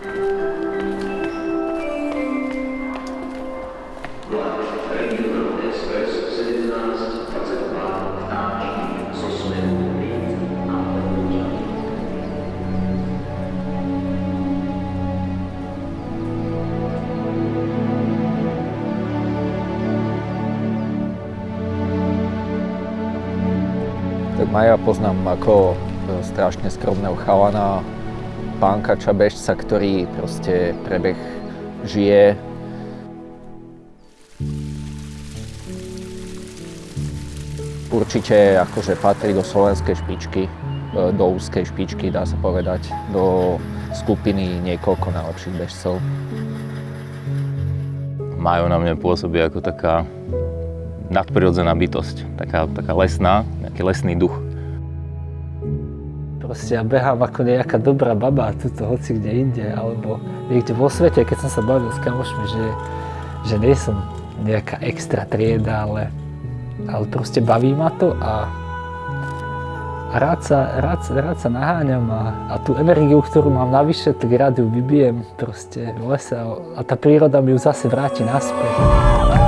Tak Maja poznám ako e, strašne skromného chalana, pánkača bežca, ktorý proste prebeh žije. Určite akože patrí do slovenskej špičky, e, do úzkej špičky, dá sa povedať, do skupiny niekoľko najlepších bežcov. Majo na mňa pôsobí ako taká nadprirodzená bytosť, taká, taká lesná, nejaký lesný duch. Proste ja behám ako nejaká dobrá baba tuto hoci kde inde, alebo niekde vo svete, keď som sa bavil s kamošmi, že, že nie som nejaká extra trieda, ale, ale proste baví ma to a, rád, sa, rád, rád sa naháňam a, a tú energiu, ktorú mám navyše, tak rád ju vybijem proste v lese a, a tá príroda mi ju zase vráti naspäť.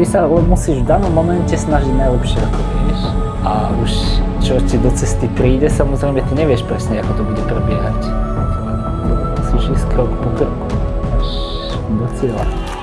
Ty sa musíš v danom momente snažiť najlepšie, ako vieš. A už čo ti do cesty príde, samozrejme ty nevieš presne, ako to bude prebiehať. Musíš ísť krok po kroku až do cieľa.